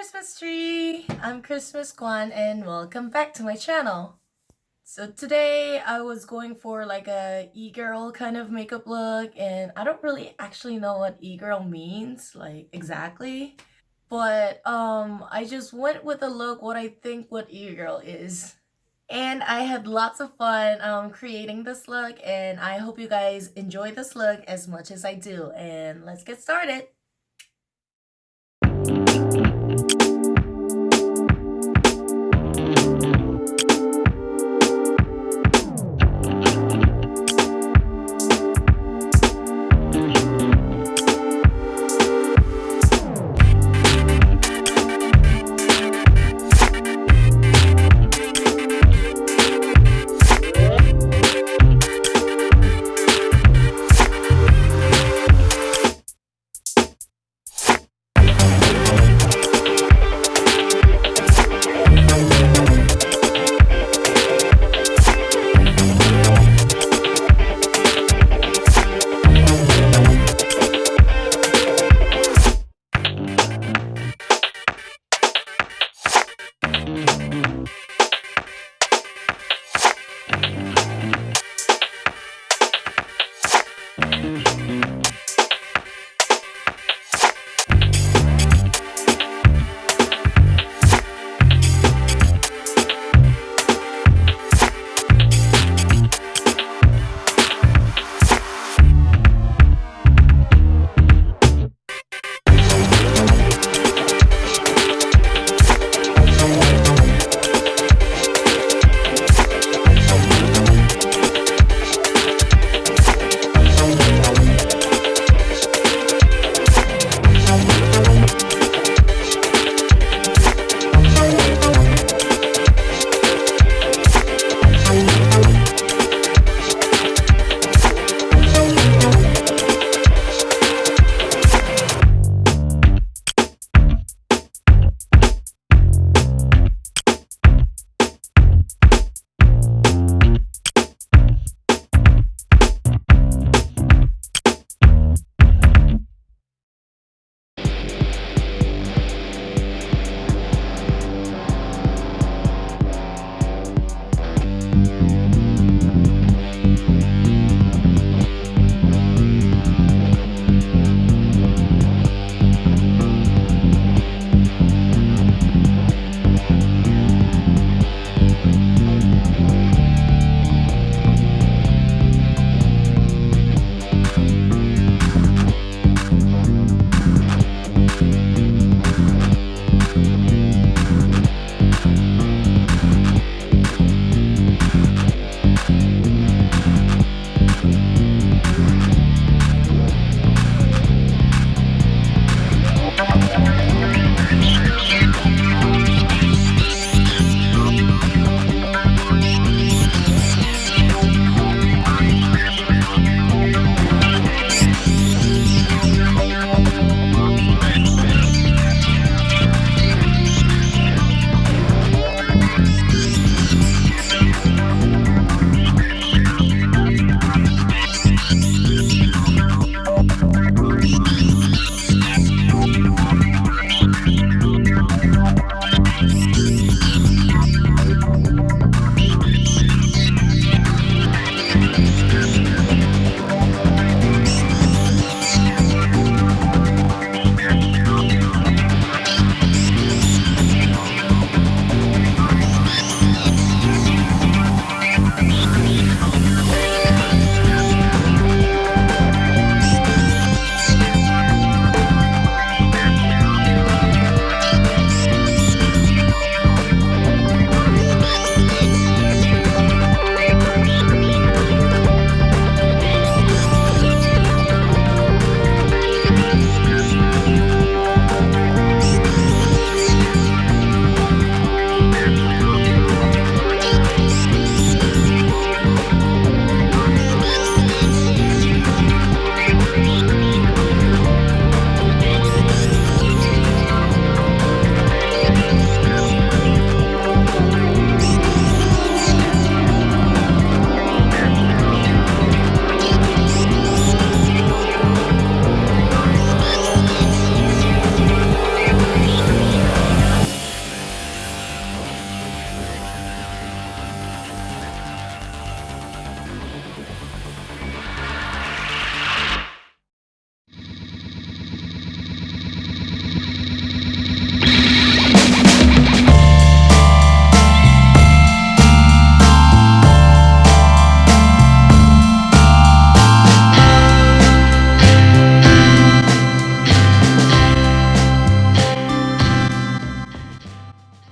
Christmas tree! I'm Christmas Kwan and welcome back to my channel. So today I was going for like a e-girl kind of makeup look and I don't really actually know what e-girl means like exactly but um I just went with a look what I think what e-girl is and I had lots of fun um, creating this look and I hope you guys enjoy this look as much as I do and let's get started.